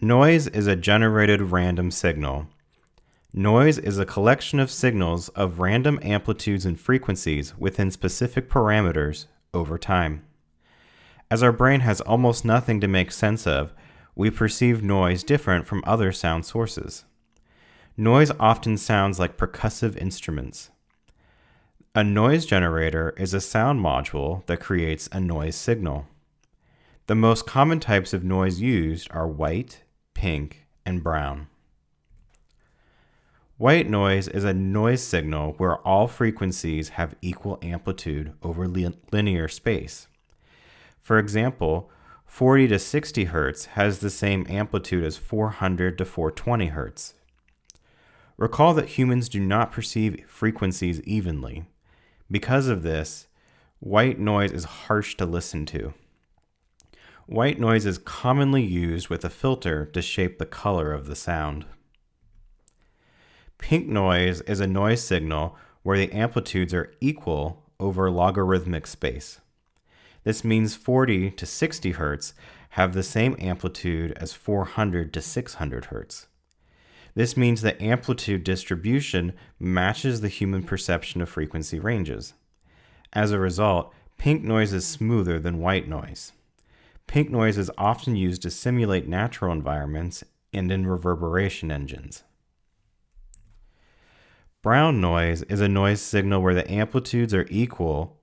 Noise is a generated random signal. Noise is a collection of signals of random amplitudes and frequencies within specific parameters over time. As our brain has almost nothing to make sense of, we perceive noise different from other sound sources. Noise often sounds like percussive instruments. A noise generator is a sound module that creates a noise signal. The most common types of noise used are white, pink, and brown. White noise is a noise signal where all frequencies have equal amplitude over linear space. For example, 40 to 60 Hz has the same amplitude as 400 to 420 Hz. Recall that humans do not perceive frequencies evenly. Because of this, white noise is harsh to listen to. White noise is commonly used with a filter to shape the color of the sound. Pink noise is a noise signal where the amplitudes are equal over logarithmic space. This means 40 to 60 Hz have the same amplitude as 400 to 600 Hz. This means the amplitude distribution matches the human perception of frequency ranges. As a result, pink noise is smoother than white noise. Pink noise is often used to simulate natural environments and in reverberation engines. Brown noise is a noise signal where the amplitudes are equal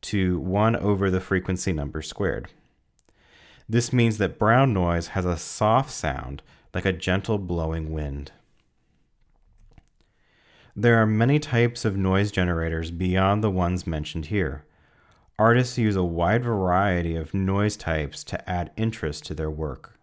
to 1 over the frequency number squared. This means that brown noise has a soft sound like a gentle blowing wind. There are many types of noise generators beyond the ones mentioned here. Artists use a wide variety of noise types to add interest to their work.